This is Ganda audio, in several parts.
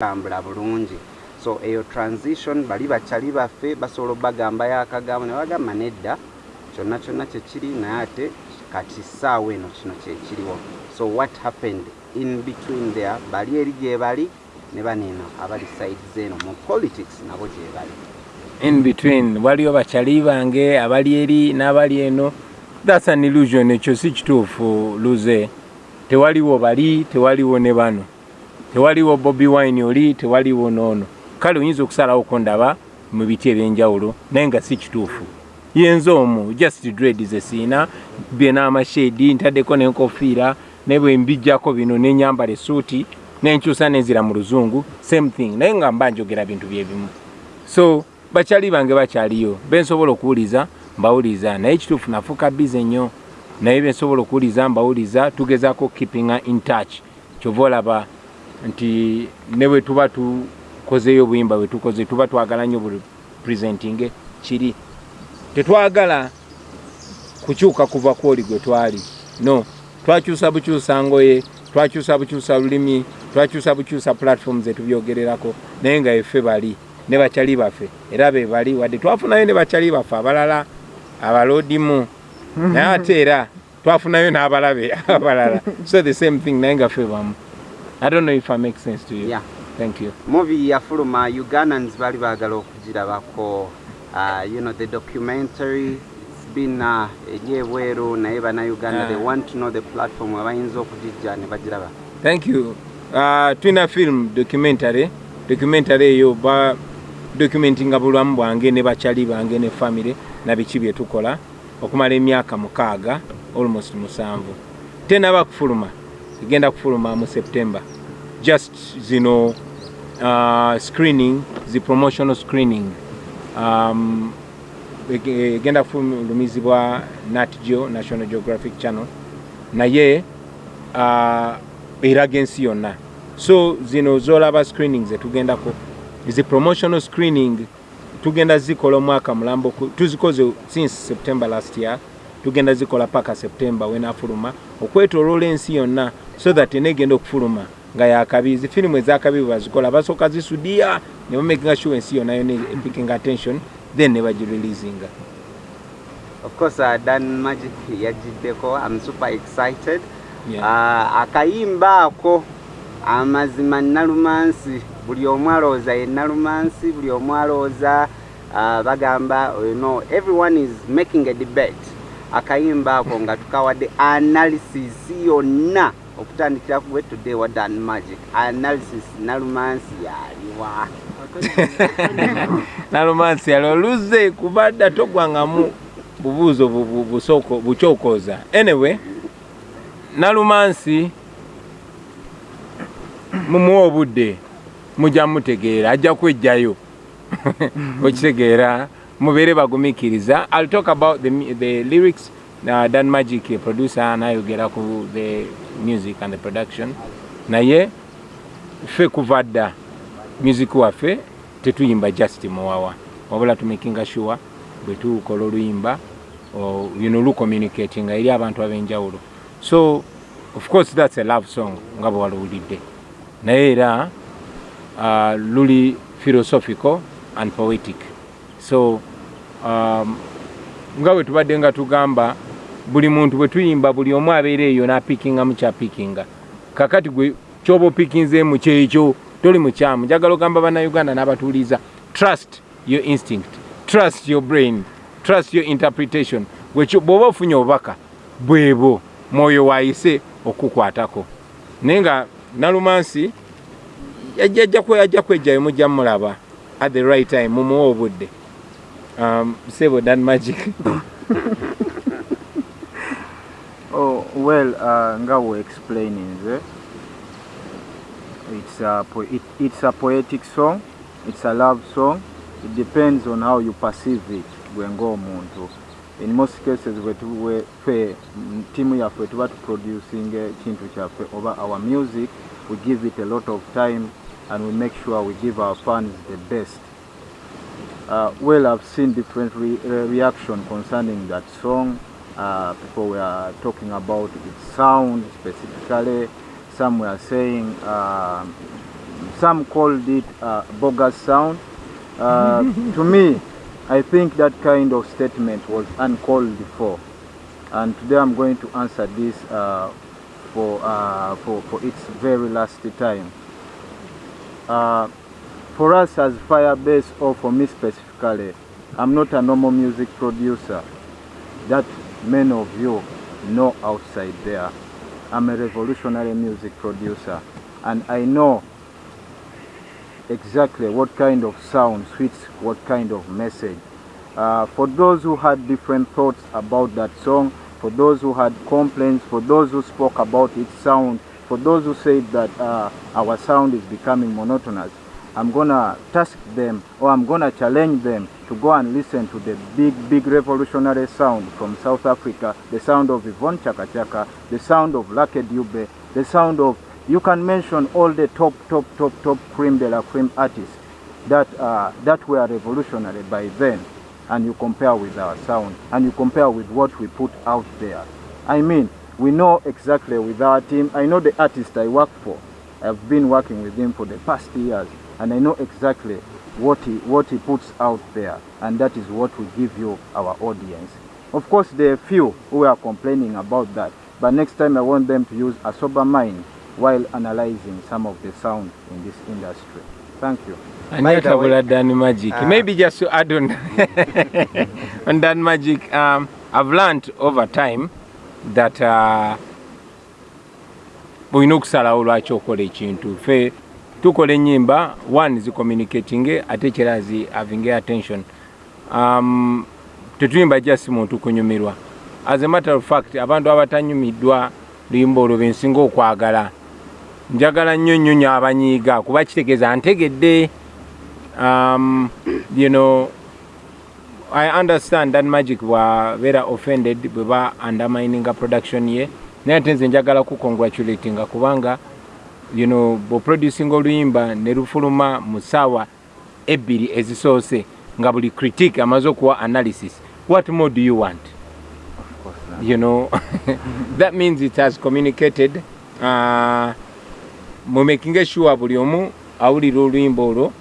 tambula bulungi. So eyo transition bali bakyali baffe basobola obagambayo akagambo ne bagamba nedda kyonna kyonna kyekiri naye ate kati ssaawa eno kino kyekiriwo so what happened in between there? Bali eri gye bali ne baneeno abali sides eno mu politics nabo gye bali. In between waliwo bakyali bange abali eri n'abali eno. Thats an illusion ekyo si kituufu luze. Tewaliwo bali tewaliwo ne bano tewaliwo bobi wine oli tewaliwo noono. Kale oyinza okusalawo ko ndaba mu biti ebyenjawulo naye nga si kituufu. Yenza omu just dred zesiina bye n'amashedi ntaddeko n'enkofiira ne bwe mbijjako bino nenyambala esuuti nenkyusa nenzira mu luzungu same thing naye nga mba njogera bintu byebimu so bakyali bange bakyaliyo bensobola okuwuliza mbawuliza naye ekituufu nafuuka bize nnyo. Naye bensobola okuwuliza mbawuliza tugezaako keepinga in touch. Kyova olaba nti ne bwe tuba tukozeyo obuyimba bwe tukoze tuba twagala nnyo buli presenting kiri. Tetwagala kukyuka kuva kwoli gwe twali. No twakyusa bukyusa ngoye twakyusa bukyusa lulimi twakyusa bukyusa platform zetubyogererako naye nga effe bali ne bakyali baffe era be bali wadde twafunayo ne bakyali baffe abalala abaloodimu naye ate era twafunayo n'abalabe abalala. So the same thing naye nga ffe bamu i don't know if i make sense to you. Yeah. thank you. Movie yafuluma ugandans bali baagala okugirabako uh, you know the documentary it's been uh, eri ebweru naye bannayuganda Ah. they want to know the platform abayinza okugijja ne bagiraba thank you. Uh, tulina film documentary. Documentary eyo ba documentinga bulamu bwange ne bakyali bange ne family na biki bye tukola. Okumala emyaka mukaaga almost musanvu. Tenaba kufuluma egenda kufuluma mu september. Just zino uh, screening zi promotional screening. Um, ege- egenda kufulumizibwa nat geo national geographic channel. Naye uh, eraga ensi yonna. So zino zolaba screening zetugendako zi promotional screening tugenda zikola omwaka mulambo tuzikoze since september last year tugenda zikola paka september wenafuluma okwetoloola ensi yonna so that enegenda okufuluma nga yakabi zi firimu ezakabi bwebazikola basooka zisudiya ne bamakinga sure ensi yonna yona epicking attention then ne bagireleasinga of course uh, dan magic yagiddeko i'm super excited. Yeah. uh, akayimba ako amazima nalumansi buli omu alowooza ye nalumansi buli omu alowooza uh, bagamba you know, everyone is making a debate. Akayimba ako nga tukawadde analysis yonna okutandikira ku today wa dan magic. Analysis nalumansi yaliwa nalumansi yalo luze kubadda togwangamu bubuuzo bu- bu- busoko- bukyokoza anyway nalumansi mumuwa obudde mujja mutegeera ajja kwejjayo okitegeera mubeere bagumikiriza ill talk about the, the lyrics uh, dan magic producer nayogera ku the music and the production. Naye ffe kuva dda music waffe tetuyimba just muwawa wabula tumakinga sure bwe tukola oluyimba o- luno lucommunicatinga eri abantu ab'enjawulo. So of course that's a love song nga bwe waluwulidde. Naye era uh, luli philosophical and poetic. So um, nga bwe tubadde nga tugamba buli muntu bwe tuyimba buli omu abeera eyo n'apikinga mu kyapikinga kakati gwe kyoba opikinzeemu kyekyo toli mukyamu njagala ogamba bannayuganda n'abatuuliza trust your instinct trust your brain trust your interpretation. Bw'oba ofunye obubaka bwebo mwoyo waayise okukwatako. Naye nga nalumansi ajja kwejjayo mujja mulaba at the right time mumuwa obudde um, sebo dan magic. Oh, well, uh, nga we explaining nze it's a, it's a poetic song it's a love song. It depends on how you perceive it gwe ng'omuntu in most cases we- ffe mm, timu yaffe tuba tuproducing ekintu kyaffe oba our music we give it a lot of time and we make sure we give our fans the best Uh, well, I've seen different re uh, reaction concerning that song. Uh, people were talking about its sound specifically. Some were saying uh, some called it uh, bogus sound. Uh, to me, I think that kind of statement was uncalled for. And today I'm going to answer this uh, for, uh, for, for its very last time. For us as Firebase, or for me specifically, I'm not a normal music producer that many of you know outside there. I'm a revolutionary music producer and I know exactly what kind of sound fits what kind of message. Uh, for those who had different thoughts about that song, for those who had complaints, for those who spoke about its sound, for those who said that uh, our sound is becoming monotonous, I'm gonna task them or I'm gonna challenge them to go and listen to the big, big revolutionary sound from South Africa, the sound of Yvonne Chaka Chaka, the sound of Lucky Dube, the sound of, you can mention all the top, top, top, top cream de la cream artists that, uh, that were revolutionary by then, and you compare with our sound, and you compare with what we put out there. I mean, we know exactly with our team, I know the artist I work for, I've been working with him for the past years, and I know exactly what he, what he puts out there, and that is what we give you, our audience. Of course, there are few who are complaining about that, but next time I want them to use a sober mind while analyzing some of the sound in this industry. Thank you. By the way- Anatabula Dan Magic. Ah. Maybe just to add on, on Dan Magic, um, I've learned over time that uh, bulina okusalawo lwaki okola ekintu? Ffe tukola ennyimba one zicommunicating ate kyera zi having attention. Um, tetuyimba just muntu kunyumirwa. As a matter of fact abantu abatanyumiddwa luyimba olwo bensinga okwagala. Njagala nnyo nnyo nnyo abanyiiga kuba kitegeeza ntegedde um, you know, I understand that magic bwabeera offended bwe ba undermininga production ye naye ate nze njagala kukongratulatinga kubanga you know, bw'oproducinga oluyimba ne lufuluma mu ssaawa ebbiri ezisoose nga buli critique amaze okuwa analysis what more do you want? You know that means it has communicated uh, mumaking sure buli omu awulira oluyimba olwo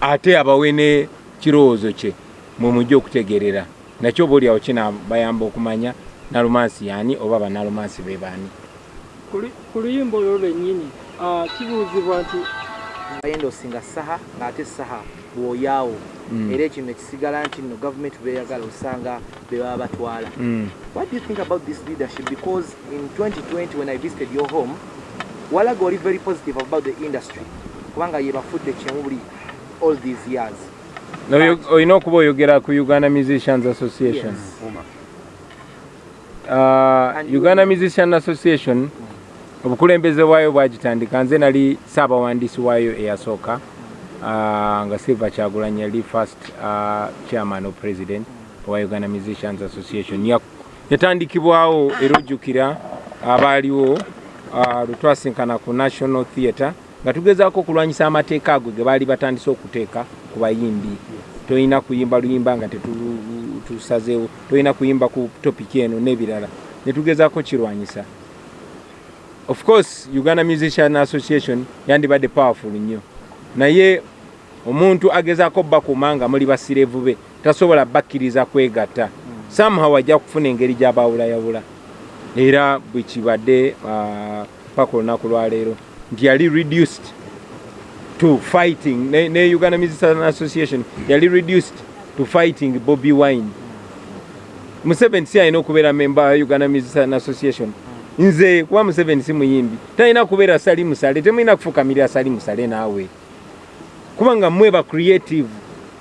ate abawe ne kirowoozo kye mwemujja okutegerera. Nakyo oba oliawo kinabayamba okumanya nalumansi yani oba banalumansi be baani? Ku lu- ku luyimba olwo lwennyini kibuuzibwa nti bayenda osinga saha ng'ate saha bw'oyaawo. Mm. era ekino nekisigala nti nno gavumenti beyagala osanga be baba batwala. Mm. what do you think about this leadership? Because in 2020 when i visited your home walaga oli very positive about the industry. Kubanga ye bafudde kyemu buli all these years. Olina okuba oyogera ku uganda musicians association? Yes. Uh, And uganda musician association obukulembeze bwayo bwagitandika nze nali saabawandiisi waayo eyasooka uh, nga silver kyagulanyi yali first uh, chairman of president owa uganda musicians association. Ya- yatandikibwawo era ojjukira abaaliwo lwetwasinkana ku national theatre nga tugezaako okulwanyisa amateeka ago ge baali batandise okuteeka ku bayimbi. Tolina kuyimba luyimba nga tusazeewo tolina kuyimba ku topiki eno n'ebirala. Netugezaako kirwanyisa. Of course uganda musician association yandibadde powerful nnyo. Naye omuntu agezaako bakuuma nga muli basirevu be tasobola bakkiriza kwegatta. Somehow ajja kufuna engeri gy'abawulayawula. Era bwe kibadde ah, paka olunaku lwaleero nti yali reduced to fighting. Ne uganda musician association yali reduced to fighting bobby wine. Museveni si alina okubeera memba wa uganda musician association. Nze kuba museveni si muyimbi. Talina kubeera sali musale temulina kufukamirira sali musale naawe. Kubanga mmwe ba creative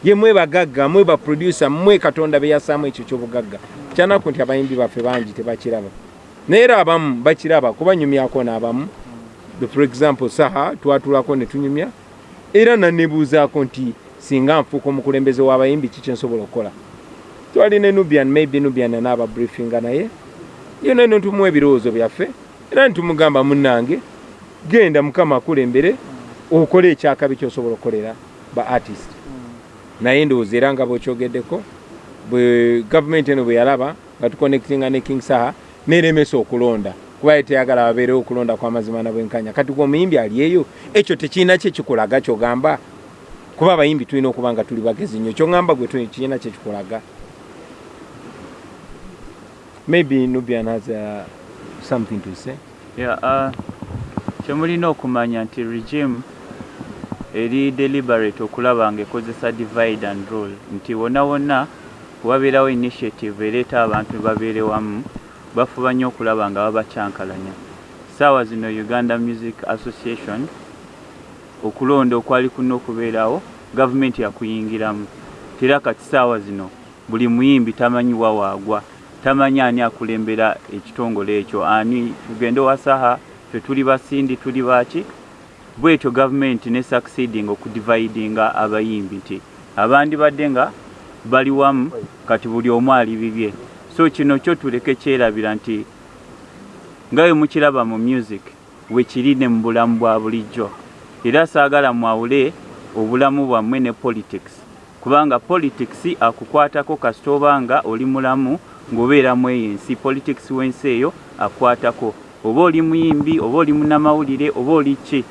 ye mmwe bagagga mmwe ba producer mmwe katonda beyasaamu ekyo kyobugagga. Kyanaku nti abayimbi baffe bangi tebakiraba. Naye era abamu bakiraba kubanyumyako n'abamu. The- for example saha twatulako ne tunyumya. Era nanebuuzaako nti singa nfuuka omukulembeze w'abayimbi kiki nsobola okukola? Twali ne nubian maybe nubian anaaba briefinga naye. Yona eno tumuwa ebirowoozo byaffe era nitumugamba munnange genda mukama akulembere okole ekyakabi kyosobola okukolera ba artist. Naye ndowooza era nga bwekyogeddeko bwe gavumenti eno bwe yalaba nga tuconnectinga ne king saha neremesa okulonda kuba ye teyagala babeerewo okulonda kw'amazima na bwenkanya kati gwe omuyimbi ali eyo ekyo tekirina kye kikulaga kyogamba kuba abayimbi tulina okuba nga tuli bagezi nnyo. Kyogamba gwe kirina kye kikulaga maybe nubian has uh, something to say. Yeah, uh, kyemulina okumanya nti regime eri deliberate okulaba nga ekozesa divide and rule. Nti wonna wonna wabeerawo initiative ereeta abantu babeere wamu bafuba nnyo okulaba nga babakyankalanya saawa zino uganda music association okulonda okwali kuna okubeerawo gavumenti yakuyingiramu. Tera kati saawa zino buli muyimbi tamanyiwa waagwa. Tamanyi ani akulembera ekitongole ekyo? Ani? Tugende wasaha fe tuli basindi tuli baki bwetyo gavumenti ne succeeding okudividinga abayimbi nti abandi badde nga bali wamu kati buli omu ali bibye so kino kyo tuleke kyerabira nti nga bwe mukiraba mu music wekiri ne mu bulamu bwa bulijjo era saagala mwawule obulamu bwammwe ne politics. Kubanga politics akukwatako kasita oba nga oli mulamu ng'obeeramu eyo ensi politics w'ensi eyo akwatako. Oba oli muyimbi oba oli munnamawulire oba oli ki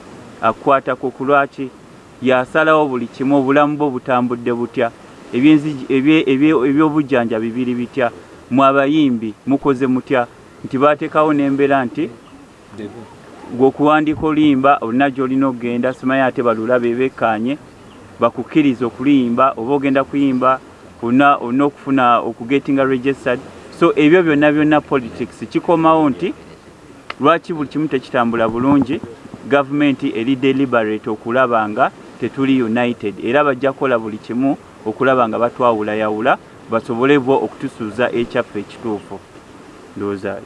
akwatako ku lwaki? Yasalawo buli kimu obulamu bwo butambudde butya? Ebyobujjanja bibiri bitya? Mu abayimbi mukoze mutya? Nti bateekawo n'embeera nti gweokuwandiika oluyimba olina gy'olina okugenda simanyi ate balula bebekkaanye bakukkiriza okuluyimba oba ogenda kuyimba olina okufuna okugetinga registered. So ebyo byonna byonna politics kikomawo nti lwaki buli kimu tekitambula bulungi? Gavumenti eri deliberate okulaba nga tetuli united. Era bajja kukola buli kimu okulaba nga batwawulayawula basobole bo okutusuuza ekyaffe ekituufu. Ndowooza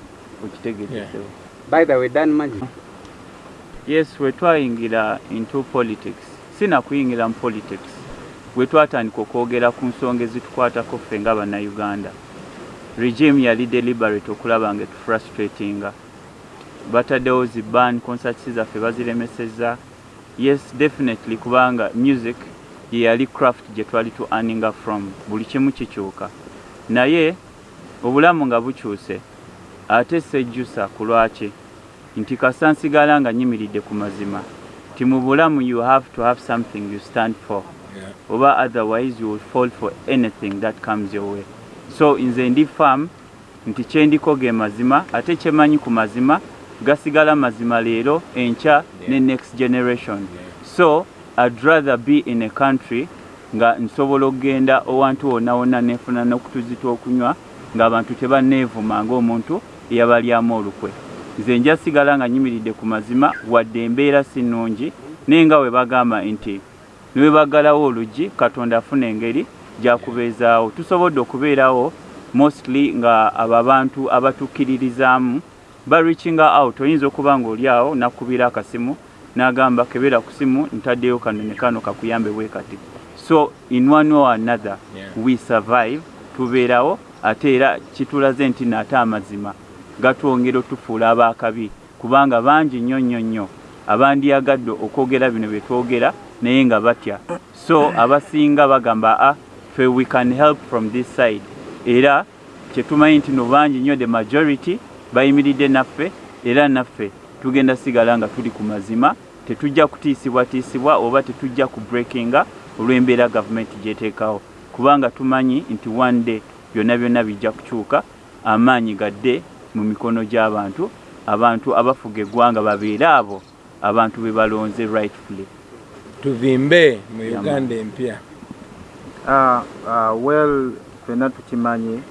okitegeezesewo by the way dan magic yes we twayingira into politics. Sinakuyingira mu politics. Bwe twatandika okwogera ku nsonga ezitukwatako ffe nga bannayuganda. Regime yali deliberate okulaba nga etufrustratinga bataddewo zi ban concerts zaffe baziremeseza yes definitely kubanga music ye yali craft gye twali tu earninga from buli kimu kikyuka. Naye obulamu nga bukyuse ate sejjusa ku lwaki nti kasa nsigala nga nyimiridde ku mazima. Ti mu bulamu you have to have something you stand for. Oba otherwise you will fall for anything that comes your way. So nze ndi farm nti kyendiko ge mazima ate kyemanyi ku mazima gasigala mazima leero enkya ne next generation. So i'd rather be in a country nga nsobola okugenda owantu wonna wonna nefuna n'okutuzi tw'okunywa ng'abantu tebanneevuma ng'omuntu eyabalyamu olukwe nze nja sigala nga nyimiridde ku mazima wadde embeera si nnungi naye nga bwe bagamba nti ne bwe baggalawo oluggi katonda afuna engeri gyakubeezaawo. Tusobodde okubeerawo mostly nga abo abantu abatukkiririzaamu barichinga out oyinza okuba ng'oli awo nakubira akasimu n'agamba kebera ku simu ntaddeyo kano ne kano kakuyambe bwe kati. So in one or another Yeah. we survive tubeerawo ate era kitulaze nti naate amazima gatwongera otufuula abaakabi kubanga bangi nnyo nnyo nnyo. Abandyagadde okwogera bino bye twogera naye nga batya. So abasinga bagamba a fe we can help from this side. Era kyetumanyi nti no bangi nnyo the majority bayimiridde naffe era naffe tugenda sigala nga tuli ku mazima tetujja kutiisibwatiisibwa oba tetujja ku breakinga olw'embeera gavumenti gyeteekawo. Kubanga tumanyi nti one day byonna byonna bijja kukyuka amaanyi gadde mu mikono gy'abantu abantu abafuga eggwanga babeere abo abantu be balonze rightfully. Tuvimbe mu uganda empya. Uh, uh, well, fena tukimanyi,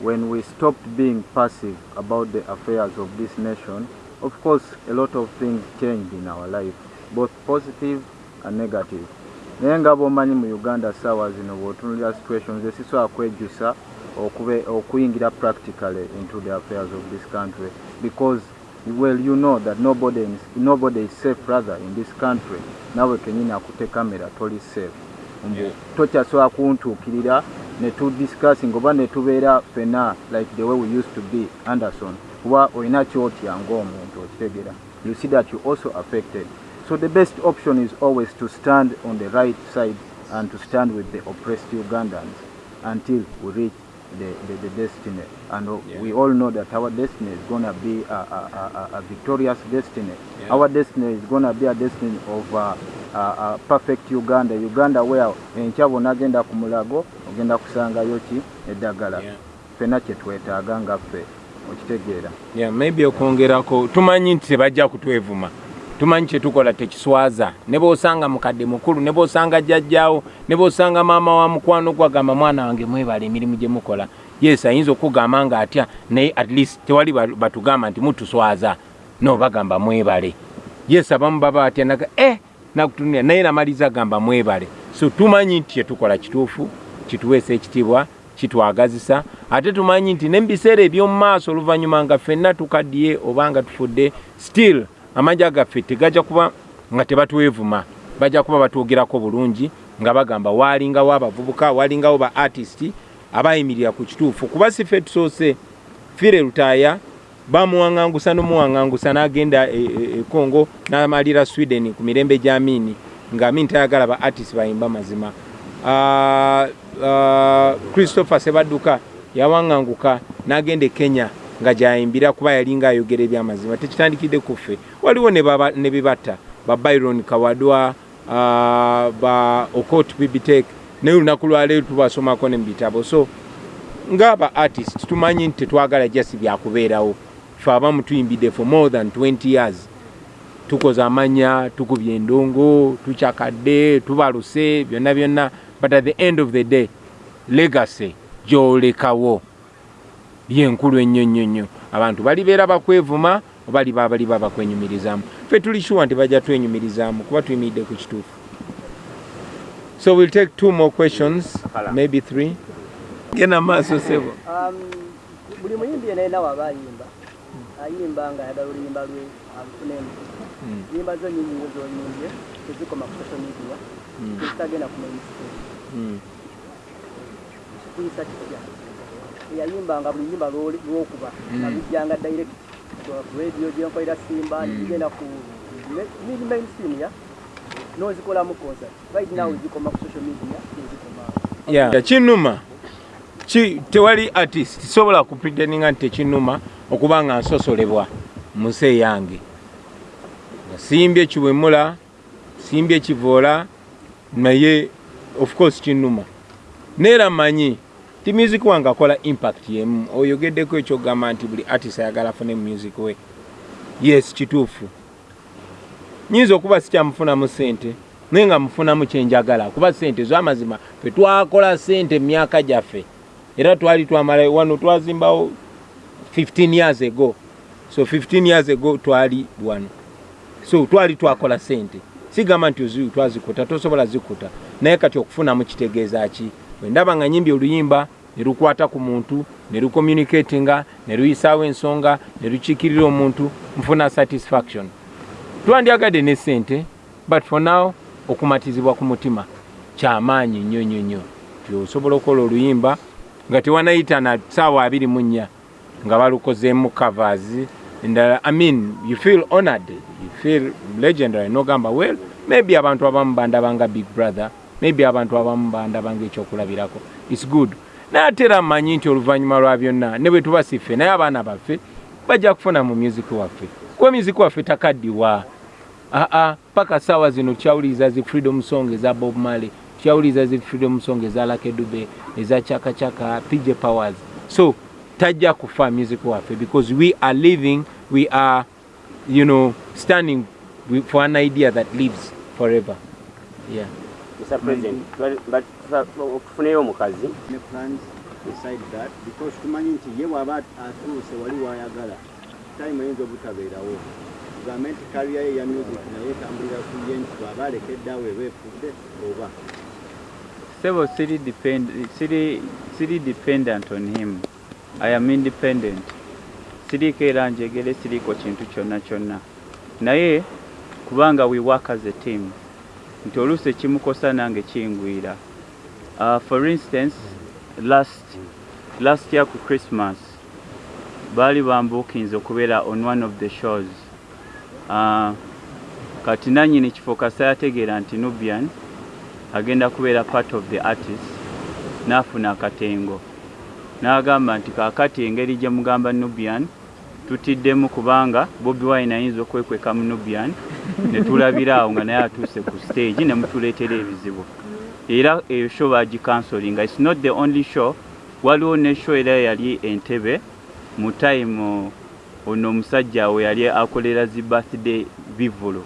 when we stopped being passive about the affairs of this nation, of course, a lot of things changed in our life, both positive and negative. naye nga bw'omanyi mu uganda saawa zino bw'otunulira situations esisobola kwejjusa okuyingira practically into the affairs of this country. Because well you know that nobody is, nobody is safe rather in this country. Nawe kenyini akute kamera toli safe. Mbu Yeah. tokyasobola kuntuukirira ne tudiscussing oba ne tubeera fena like the way we used to be anderson. Kuba olina kyotya ng'omuntu okitegera? You see that you also affected. So the best option is always to stand on the right side and to stand with the oppressed ugandans until we reach the, the, the destiny. And uh, Yeah. we all know that our destiny is going to be a, a, a, a- victorious destiny. Yeah. Our destiny is going to be a destiny of uh, a, a perfect Uganda. Uganda where enkya bw'onagenda ku mulago ogenda kusangayo ki eddagala. Yeah. Ffenna kye twetaaga nga ffe okitegeera. yeah, maybe okwongerako tumanyi nti tebajja kutwevuma tumanyi kyetukola tekiswaza. Ne bwosanga mukadde mukulu ne bwosanga jjajjaawo ne bwosanga maama wa mukwano gwagamba mwana wange mwebala emirimu gye mukola. Yes ayinza okugamba nga atya naye at least tewali ba- batugamba nti mutuswaza. No bagamba mwebale. Yes abamu baba batya naga eh nakutunira naye namaliza gamba mwebale. So tumanyi nti kyetukola kituufu kituweesa ekitiibwa kitwagazisa. Ate tumanyi nti nemubiseera eby'omu maaso oluvannyuma nga ffenna tukaddiye oba nga tufudde still amajja gaffe tegajja kuba nga tebatwevuma bajja kuba batwogerako bulungi nga bagamba waalingawo abavubuka waalingawo ba artist abayimirira ku kituufu. Kuba si ffe tusoose fire lutaaya bamuwaŋŋangusa n'omuwaŋŋangusa n'agenda e, e, e congo n'amalira sweden ku mirembe gy'amiini ng'amiini tayagala ba artist bayimba mazima. Ah, ah, christopher sebadduka yawaŋŋanguka n'agenda e kenya nga gyayimbira kuba yalinga ayogera ebyamazima tekitandikidde ku ffe. Waliwo ne bibatta ba byron kawadwa ba okot bibitek naye olunaku lwaleero tubasomako ne mu bitabo. So ng'aba artist tumanyi nti tetwagala jasi byakubeerawo. Fe abamu tuyimbidde for more than 20 years. Tukoze amanya tukubye endongo tukyakadde tubaluse byonna byonna. But at the end of the day legacy gyolekawo yenkulu ennyo nnyo nnyo abantu balibeera bakwevuma oba liba baliba bakwenyumirizaamu. Ffe tuli sure nti bajja twenyumirizaamu kuba tuyimiridde ku kituufu. So we'll take two more questions maybe three. Genda maaso sebo. Um, buli muyimbi yena yena waba ayimba. Ayimba nga ayagala oluyimba lwe alufunemu yimba zo nyingi zoyimbye tezikoma ku social media tezitagenda ku mainstream. Mm. kiyisa kitya eyayimbanga buli yimba lwoli- lwokuba. Nga bijjanga direct ku radio gyenkolera simba nigenda ku mini mainstream ya. Nozikolamu concert. Right now zikoma ku social media tezikoma. Yeah. kinuma ki tewali artist. Sobola kupretendinga nti tekinuma okuba nga nsosolebwa mu nsi yange nga simbye ekiwemula simbye ekivoola naye of course kinuma neera manyi ti music wange akola impact yemu. Oyogeddeko ekyogamba nti buli artist ayagala afune mu music we. Yes kituufu. Nyinza okuba sikyamufunamu sente naye nga mufunamu kyenjagala kuba sente zamazima fe twakola sente mu myaka gyaffe. Era twali twamala wano twazimbawo 15 years ago. So 15 years ago twali wano. So twali twakola sente sigamba nti ozi twazikuta tosobola zikuta. Naye kati okufunamu kitegeeza ki? Bwendaba nga nyimbi oluyimba ne lukwata ku muntu ne lucommunicatinga ne luyisaawo ensonga ne lukiikirira omuntu nfuna satisfaction. Twandyagadde ne sente but for now okumatizibwa ku mutima kyamaanyi nnyo nnyo nnyo. Ti osobola okukola oluyimba nga tewanayita na saawa abiri mu nnya nga balukozeemu covers endala i mean you feel honored you feel legendary nogamba well maybe abantu abamu bandabanga big brother maybe abantu abamu bandabanga ekyokulabirako. Its good naye ate era mmanyi nti oluvannyuma lwa byonna ne bwe tuba siffe naye abaana baffe bajja kufuna mu music waffe. Kuba music waffe takaddiwa. Aa paka saawa zino tukyawuliriza zi freedom song eza bob marley tukyawuliriza zi freedom song eza lakedube eza chaka chaka pj powers. So tajja kufa music waffe because we are living we are you know standing for an idea that lives forever. Yeah. Mr. President, mm but- but okufunayo omukazi ne plans beside that because tumanyi nti ye bw'aba atuuse wali wayagala time eyinza obutabeerawo tugambe nti kaliya ye ya music naye etambulira ku ye nti bw'aba alekedde awo eba efudde oba Sebo siri depend siri siri dependent on him. I am independent. Siriko era njegere siriko kintu kyonna kyonna. Naye kubanga we work as a team. Nti oluusi ekimukosa nange kingwira. Uh, for instance, last last year ku Christmas baali bambukinze okubeera on one of the shows. Uh, kati nannyini kifo kasa yategeera nti Nubian agenda kubeera part of the artist n'afuna akatengo n'agamba nti kaakati engeri gye mugamba nubian tutiddemu kubanga bobi wine ayinza okwekweka mu nubian ne tulabira awo nga naye atuuse ku stage ne mutuleetera ebizibu era eyo show bagikansolinga its not the only show. Waliwo ne show era yali entebe. Mu time ono omusajja we yali akolera zi birthday bivulo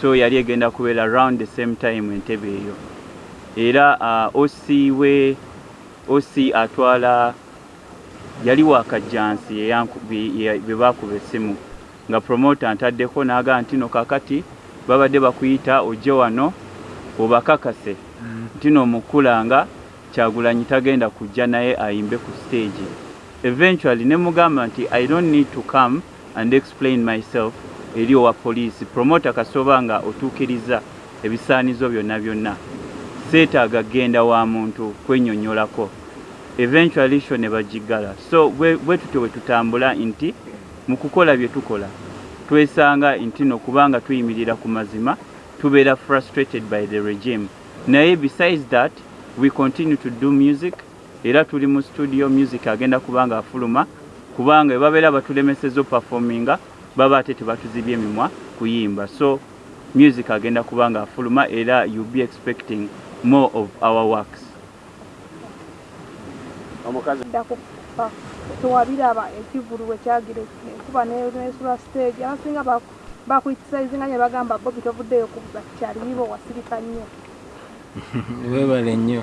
so yali egenda kubeera around the same time entebe eyo. Era uh, osi we osi atwala yali wakajjansi bye bakuba essimu. Nga promota ntaddeko n'agaa nti no kakati babadde bakuyita ojje wano obakakase nti no omukulanga kyagulanyi tagenda kujja naye ayimbe ku stage. Eventually ne mugamba nti i don't need to come and explain myself eri owa poliisi. Promota kasoba nga otuukiriza ebisaanizo byonna byonna. Seetaaga genda wa muntu kwenyonyolako eventually sho ne bagigala so bwe tutyo bwe tutambula nti mu kukola bye tukola twesanga nti no kubanga tuyimirira ku mazima tubeera frustrated by the regime naye besides that we continue to do music. Era tuli mu studio music agenda kubanga afuluma kubanga bwe babeera batulemeseza performinga baba ate tebatuzibya emimwa kuyimba. So music agenda kubanga afuluma era you be expecting more of our works. Tewabiraba ekivulu wekyagira enkuba nesula stage. Abasinga bakwitisaizinga nye bagamba bobi tovuddeyo kubuza kyaliibo wasirika nnyo webale nnyo.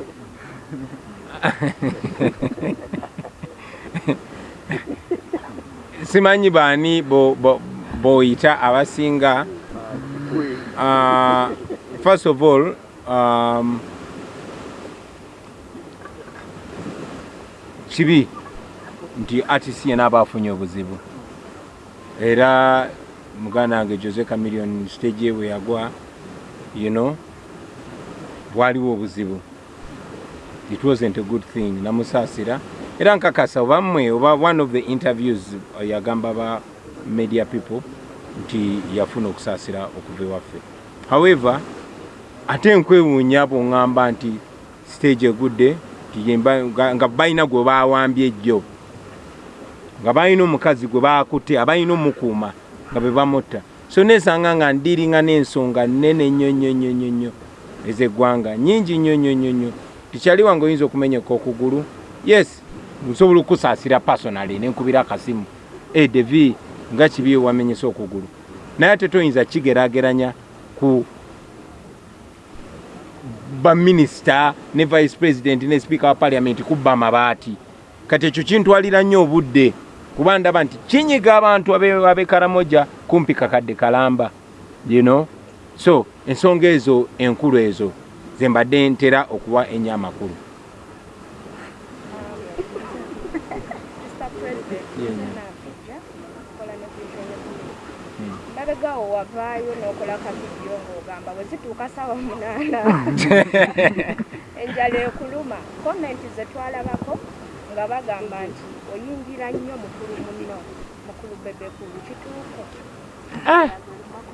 Simanyi baani boyita abasinga? Uh, first of all um, kibi nti artist yena aba afunye obuzibu. Era muganda wange jose camilion stage bwe yagwa you know bwaliwo obuzibu. It wasn't a good thing namusaasira. Era nkakasa oba mmwe oba one of the interviews yagamba ba media people nti yafuna okusaasira okuva ewaffe. However ate nkwewuunya bwoŋŋamba nti stage egudde nga balina gwe bawambye ejjo. Nga balina omukazi gwe bakutte abalina omukuuma nga be bamutta so nesanga nga ndiringa n'ensonga nene nnyo nnyo nnyo nnyo nnyo ezeggwanga nyingi nnyo nnyo nnyo nnyo. Tikyali wange oyinza okumenyeka okugulu. Yes nsobola okusaasira personally nenkubira akasimu. E devi nga kibi wamenyesa okugulu. Naye ate toyinza kigerageranya ku baminisita ne vice president ne speaker wa parliament kubba amabaati. Kati ekyo kintwalira nnyo obudde kuba ndaba nti kinyiga abantu abekaramoja kumpi kakadde kalamba you know so ensonga ezo enkulu ezo zembadde ntera okuwa ennyo amakulu. Mabegaawo wavaayo n'okola kavidiyo ng'ogamba bwe zituuka sawa munaana. Enjala ekuluma. Komenti ze twalabako nga bagamba nti oyingira nnyo mukulu muno mukulu bebekulu kituuko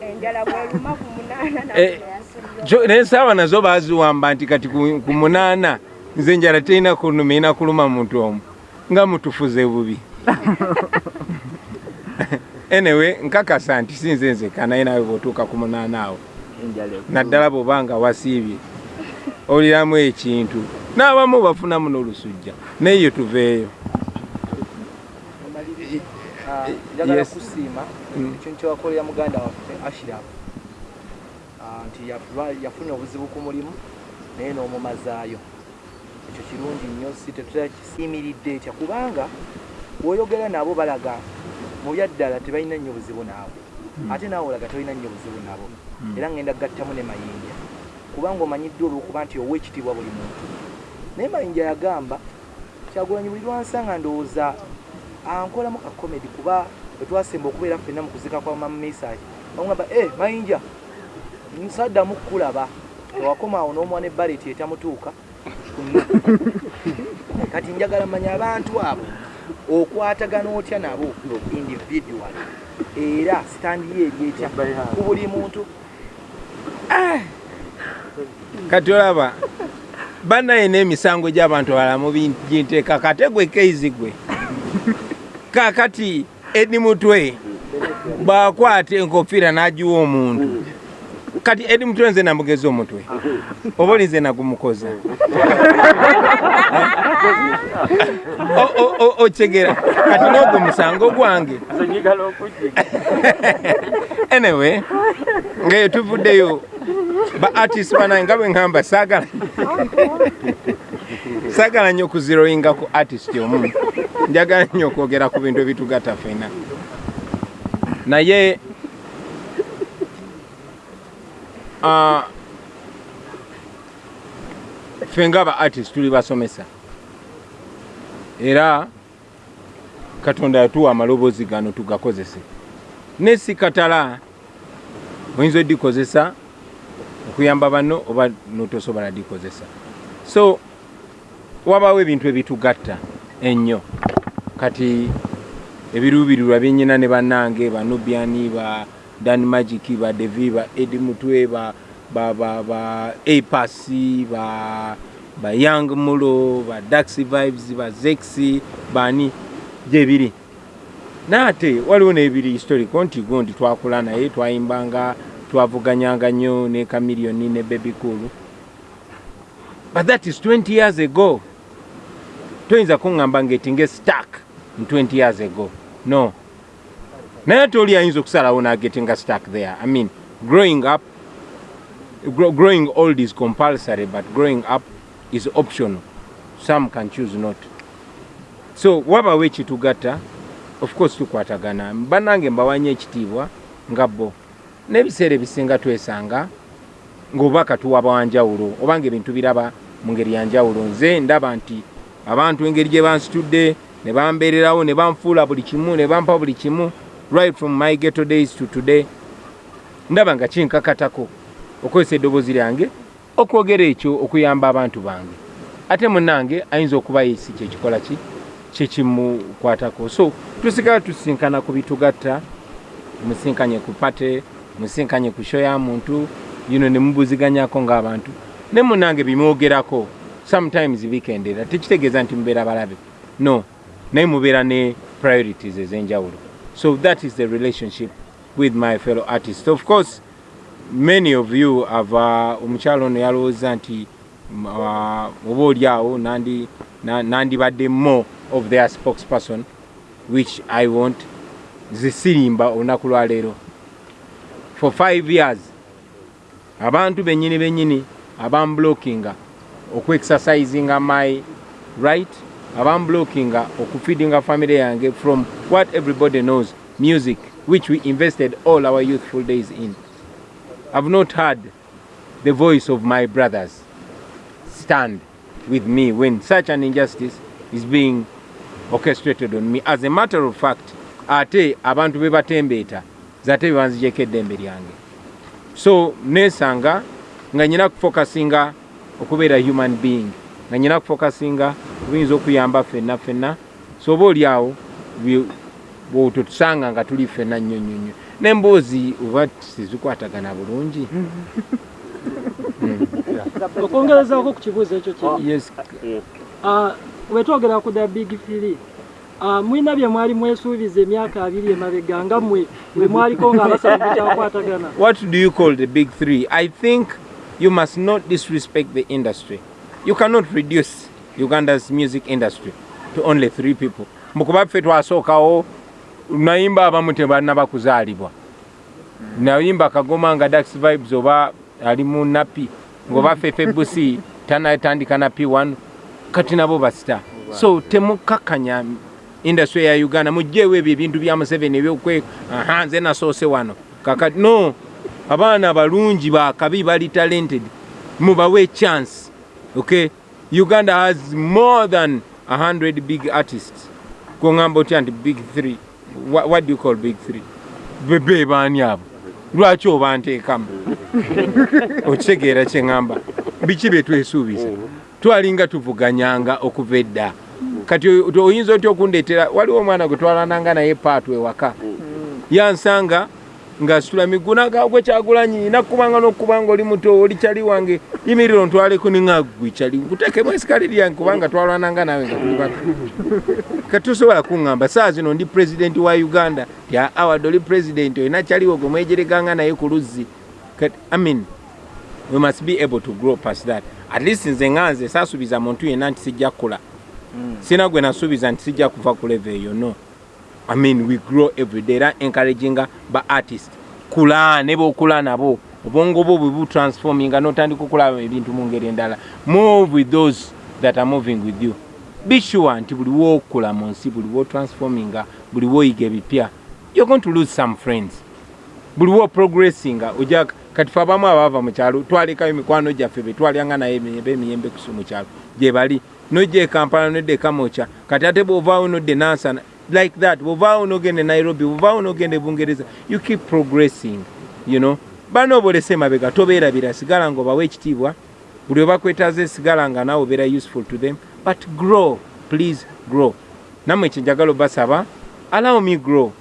enjala bweluma ku munaana naye saawa nazo baziwamba nti kati ku munaana nze enjala terina kunuma ina kuluma muntu omu nga mutufuze bubi. Anyway nkakasa nti sinze nzeka naye nawe bwotuuka ku munaana awo. Naddala bwobanga wasiibye oliramu ekintu n'abamu bafunamu n'olusujja naye tuveeyo njagala kusiima ekintu kyewakolera muganda waffe ashiraf nti yafunye obuzibu ku mulimu naye n'omumazaayo. Ekyo kirungi nnyo si tetulakisiimiridde etya kubanga woyogera nabo balaga mu byaddala tebalina nnyo buzibu naawe ate naawe olaga tolina nnyo buzibu nabo era ngenda gattamu ne mayinja. Kubanga omanyiddwa olwokuba nti owa ekitiibwa buli muntu. Naye mayinja yagamba kyagulanyi buli lwansanga ndowooza ankolamu ka comedy kuba bwetwasemba okubeera ffenna mu kuzika kwa mamesagi bamugamba e mayinja nsaddamu kukulaba. Ewakoma awo n'omwana ebbaleti etamutuuka. Kati njagala manya abantu abo okwatagana otya nabo individual? Era sitandi ye eryetya ku buli muntu. Kati olaba banaye n'emisango gy'abantu abalala muginteeka kate gwe keizi gwe kakati edi mutwe bwakwata enkofiira n'agiwa omuntu. Kati edi mutwe nze namugeza omutwe. Oba oli nze nagumukoza? O- o- o- okigera kati n'ogwo musango gwange. Anyway ngaeyo tuvuddeyo ba artist banange nga bwe ŋŋamba saagala saagala nnyo okuziroyinga ku artist omu njagala nnyo okwogera ku bintu ebitugatta ffena. Naye ah, ffe ngaaba artist tuli basomesa. Era katonda yatuwa amaloboozi gano tugakozese. Ne si katala oyinza odikozesa okuyamba banno oba notosobola dikozesa. So wabaawo ebintu ebitugatta ennyo kati ebiruubirirwa byenyina ne bannange banubiani ba dan magic ba devi ba edi mutwe ba ba ba ba apasi ba ba young mulo ba daxi vibes ba zexi bani gyebiri naate waliwo n'ebiri historico nti go nti twakula naye twayimbanga twavuganyanga nnyo ne kamiliyoni ne cool. But that is 20 years ago. Toyinza kuŋŋamba ngaetinga stark 20 years ago. No. Naye ate oli ayinza okusalawo nagetinga stark there. I mean growing up gro growing old is compulsory but growing up is optional. Some can choose not. So wabawo ekitugatta of course tukwatagana. Bannange mbawanya ekitiibwa nga bo. N'ebiseera ebisinga twesanga ng'obubaka tuwaba wanjawulo obanga ebintu biraba mu ngeri yanjawulo nze ndaba nti abantu engeri gye bansitudde ne bambeererawo ne banfuula buli kimu ne bampa buli kimu right from my ghetto days to today. Ndaba nga kinkakatako okozesa eddoboozi lyange okwogera ekyo okuyamba abantu bange. Ate munange ayinza okuba yesi kyekikola ki? Kyekimukwatako so tusigala tusinkana ku bitugatta musinkanye ku pate musinkanye ku sho ya muntu yuno ne mubuziganyako ng'abantu. Ne munange bimwogerako sometimes bikendera tekitegeeza nti mubeera balabe. No naye mubeera ne priorities ez'enjawulo. So that is the relationship with my fellow artists. Of course many of you have uh, omukyalo ono yalowooza nti mm, uh, oba oli awo nandi- na- nandibadde more of their spokesperson which i want zisirimba olunaku lwaleero for five years abantu bennyini bennyini abamblokinga okuexercisinga my right abamblokinga okufeedinga family yange from what everybody knows music which we invested all our youthful days in. I've not heard the voice of my brothers stand with me when such an injustice is being orchestrated on me. As a matter of fact ate abantu be batembeeta zate bebanzijeko eddembe lyange. So nesanga nga nyina kufokasinga okubeera human being nga nyina kufokasinga kubiyinza okuyamba ffenna ffenna so oba oli awo bwototusanga nga tuli ffenna nnyo nnyo nnyo. N'emboozi oba tezikwatagana bulungi. Okwongerezaako ku kibuuzo ekyo yes. Ah, wetwogera ku the big three. Ah, mwina bye mwali mwesuubiza emyaka abiri emabega nga mmwe bwe mwaliko ng'abasabu bukyakwatagana. What do you call the big three? I think you must not disrespect the industry. You cannot reduce Uganda's music industry to only three people. Mukuba ffe twasookawo nayimba abamu tebannaba kuzaalibwa. Nayimba kagoma nga Dax Vibes oba ali mu napi ng'oba Fefe Busi tanatandika napi one kati nabo basita. So temukakkanya industry ya Uganda mujjeewo ebyo ebintu bya Museveni ebyokwe aha nze nasoose wano kakati no abaana balungi bakabi bali talented mubawe chance okay? Uganda has more than 100 big artists. Kuŋŋamba otya nti big three. What, what do you call big three? Bebe baani abo. Lwaki oba nteekamu? Okitegeera kyeŋŋamba biki bye twesuubiza? Twalinga tuvuganyanga okuva edda. Kati oyinza otya okundeetera? Waliwo omwana gwe twalananga naye paatu ewaka. Yansanga ngaasitula miguna gaagwe kyagulanyi nakubanga nokubanga oli muto oli kyali wange. Yimiriro ntwaleko neŋagwe kyali nkuteekemu esikali lyange kubanga twalwananga nawe nga tuli bato katusobola kuŋŋamba saa zino ndi pulezidenti wa uganda. Ya award oli pulezidenti olina kyaliwo gwe mwejereganga naye ku luzzi. Mean, we must be able to grow past that. At least nze nga nze saasuubiza muntu yenna nti sijja kukula. Sina gwe nasuubiza nti sijja kuva ku leve eyo no i mean we grow every day. Era encouraginga ba artist. Kula ne bokula nabo. Obwongo bwo bwe butransforminga notandika okulaba ebintu mu ngeri endala. Move with those that are moving with you. Be sure nti buli wokula mu nsi buli wotransforminga buli woyiga ebipya you're going to lose some friends. Buli wo progressinga oja kati fe abamu abaava mu kyalo twalekayo mikwano gyaffe betwalyanga naye emiyembe emiyembe kusu mu kyalo. Gye bali. Nojja ekampala nodda ekamoca kati ate bwovaawo nodda enansana like that. Bwovaawo nogenda e nairobi bwovaawo nogenda e bungereza. You keep progressing you know. Bano obolese mabega tobeerabira sigala nga obawa ekitiibwa. Buli webakwetaaza esigala nga naawe obeera useful to them. But grow please grow. Nammwe ekyo njagala obasaba allow me grow.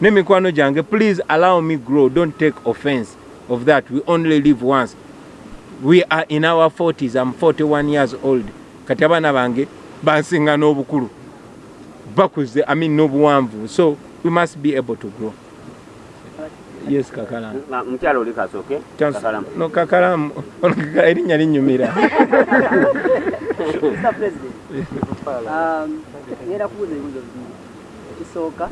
N'emikwano gyange please allow me grow. Don't take offense of that. We only live once. We are in our 40s i'm 41 years old. Kati abaana bange bansinga n'obukulu bakuze i mean n'obuwanvu. So we must be able to grow. Yes kakalamu. Nga mukyala oli kakalamu. no kakalamu. Erinnya linyumira Mr. President, um, ngenda kubuuza ebibuuzo bibiri. Ekisooka,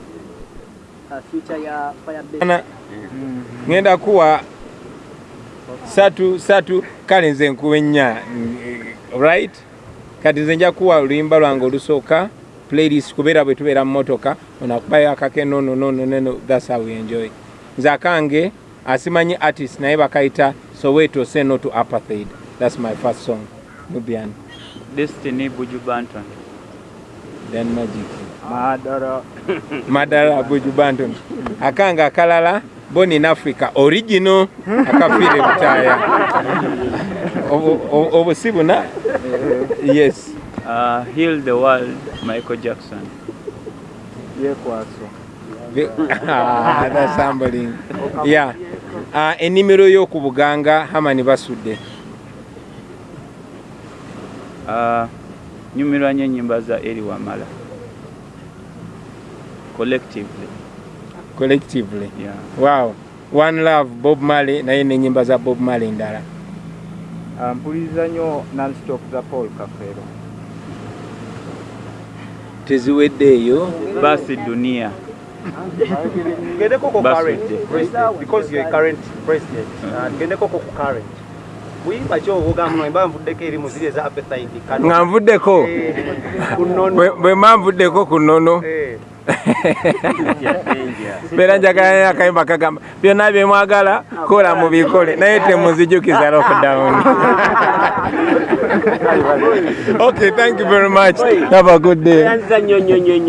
uh, future ya Firebase. Ŋŋenda kuwa satu satu kale nze nkuwa ennya mm, right? Kati nze nja kuwa oluyimba lwange olusooka playlist kubeera bwe tubeera mu motoka onakubayo akake nono nono nono thats how we enjoy. Nze akange asimanyi artist naye bakayita soweto say no to apartheid. Thats my first song nubian. Destiny buju banton then magic. Madara. Madala buju banton akange akalala born in africa original akafiire butaaya obu- obusi buna yes uh, heal the world michael jackson. Yekwaso Ah, that's humbling. yeah. Uh, ennimiro y'oku buganga hamani basudde. Uh, nyumirwa nnyo ennyimba za eri wamala. Collectively. Collectively? Yeah. wow. One love bob marley naye n'ennyimba za bob marley endala. Ah, mpuliriza nnyo nonstop za paul kafero teziweddeeyo basi dunia. Ngendeko ko Basi current. president because you're a current president. Ngendeko ko ku current. Buyimba kyo ogamba no emba nvuddeko eri mu ziri eza appetite nga nvuddeko Eh. Bwe- bwe manvuddeko ku nnono Eh. beera njagala akayimba kagamba byonna byemwagala kola mubikole naye temuzijukiza lockdown okay thank you very much. Have a good day